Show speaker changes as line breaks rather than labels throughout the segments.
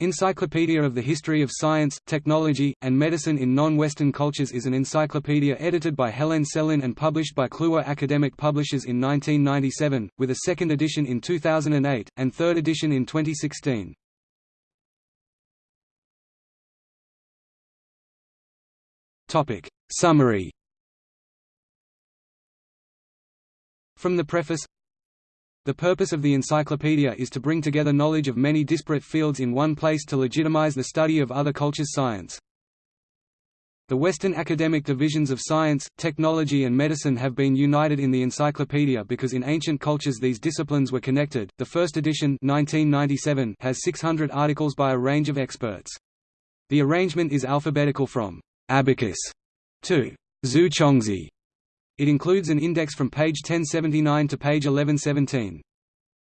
Encyclopedia of the History of Science, Technology, and Medicine in Non-Western Cultures is an encyclopedia edited by Helen Selin and published by Kluwer Academic Publishers in 1997, with a second edition in 2008, and third edition in 2016. Summary From the preface the purpose of the encyclopedia is to bring together knowledge of many disparate fields in one place to legitimize the study of other cultures' science. The Western academic divisions of science, technology and medicine have been united in the encyclopedia because in ancient cultures these disciplines were connected. The first edition 1997 has 600 articles by a range of experts. The arrangement is alphabetical from abacus to Zu Chongzhi. It includes an index from page 1079 to page 1117.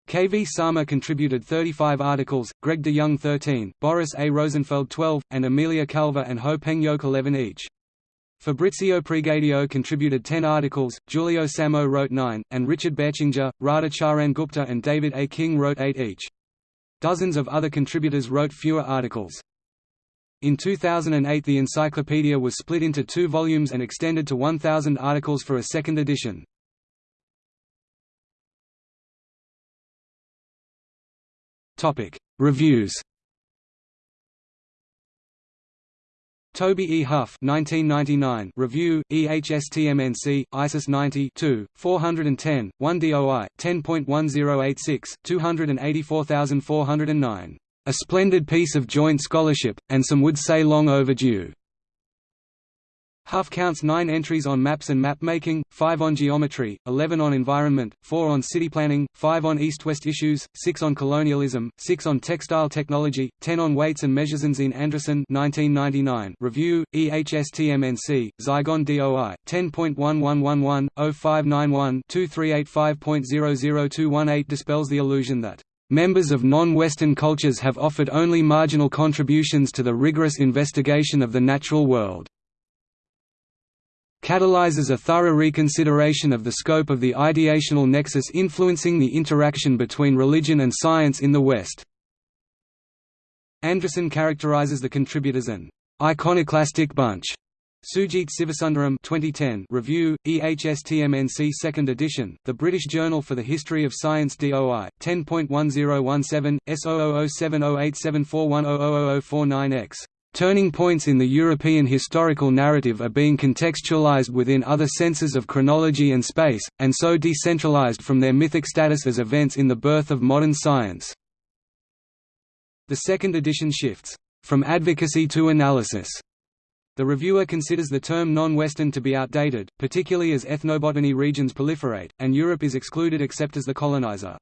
K. V. Sarma contributed 35 articles, Greg de Young 13, Boris A. Rosenfeld 12, and Emilia Calvo and Ho Peng Yoke 11 each. Fabrizio Pregadio contributed 10 articles, Julio Samsó wrote 9, and Richard Bertschinger, Radha Charan Gupta and David A. King wrote 8 each. Dozens of other contributors wrote fewer articles. In 2008 the encyclopedia was split into two volumes and extended to 1,000 articles for a second edition. Reviews Toby E. Huff 1999 review, EHSTMNC, ISIS 90 410, 1 DOI, 10.1086, 284409 a splendid piece of joint scholarship, and some would say long overdue. Huff counts nine entries on maps and map-making, five on geometry, 11 on environment, four on city planning, five on east-west issues, six on colonialism, six on textile technology, 10 on weights and measures. In Anderson 1999 review, EHSTMNC, Zygon DOI, 10.1111, 0591 2385.00218 dispels the illusion that Members of non-Western cultures have offered only marginal contributions to the rigorous investigation of the natural world. Catalyzes a thorough reconsideration of the scope of the ideational nexus influencing the interaction between religion and science in the West. Anderson characterizes the contributors an iconoclastic bunch Sujit Sivasundaram 2010 review, EHSTMNC 2nd edition, The British Journal for the History of Science DOI, 10.1017, S00070874100049X. Turning points in the European historical narrative are being contextualized within other senses of chronology and space, and so decentralized from their mythic status as events in the birth of modern science. The second edition shifts, "...from advocacy to analysis." The reviewer considers the term non-Western to be outdated, particularly as ethnobotany regions proliferate, and Europe is excluded except as the colonizer.